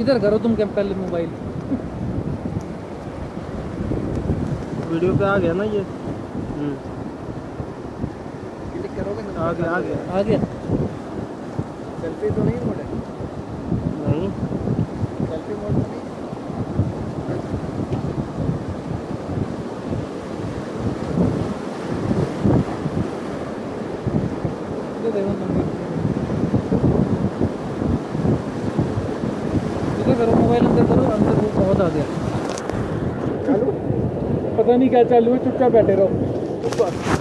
इधर करो तुम क्या पहले मोबाइल। वीडियो पे आ गया ना ये? हम्म, क्लिक करोगे ना? आ गया आ गया। आ गया। सेल्फी तो नहीं मोड? है नहीं। सेल्फी मोड तो नहीं? इधर देखो तुम इधर करो मोबाइल अंदर करो अंदर वो बहुत आ गया चालू? पता नहीं क्या चालू है चुपचाप बैठे रहो।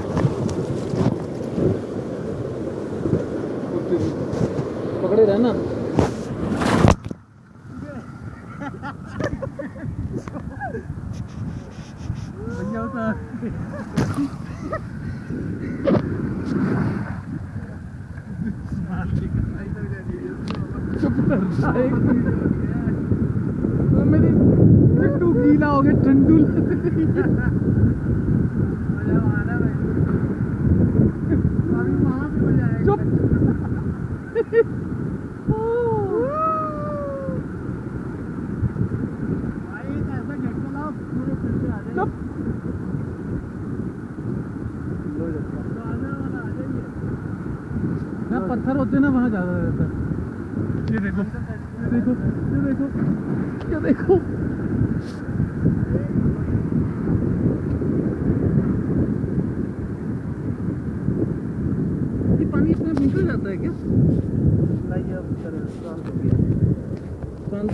पकड़े रहना मेरी टू गीला हो गया, ठंडू। चुप। पत्थर होते ना, वहाँ ज़्यादा रहता है। ये देखो। देखो ये देखो ये देखो। ये पानी अपने निकल जाता है क्या? नहीं अब शांत हो गया। शांत